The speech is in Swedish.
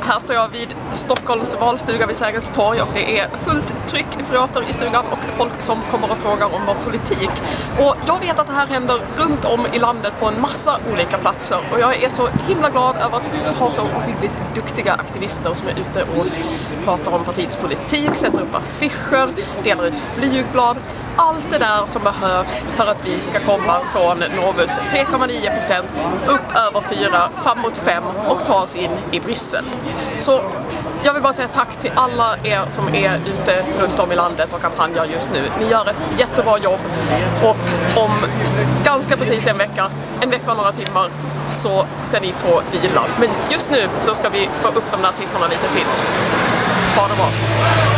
Här står jag vid Stockholms valstuga vid Sergels torg och det är fullt tryck pirater i stugan och folk som kommer och frågar om vår politik. Och jag vet att det här händer runt om i landet på en massa olika platser och jag är så himla glad över att ha så ohyggligt duktiga aktivister som är ute och pratar om partiets politik, sätter upp affischer, delar ut flygblad allt det där som behövs för att vi ska komma från Novus 3,9% upp över 4, fram mot 5 och ta oss in i Bryssel. Så jag vill bara säga tack till alla er som är ute runt om i landet och kampanjar just nu. Ni gör ett jättebra jobb och om ganska precis en vecka, en vecka och några timmar, så ska ni få vila. Men just nu så ska vi få upp de där siffrorna lite till. Ha det bra!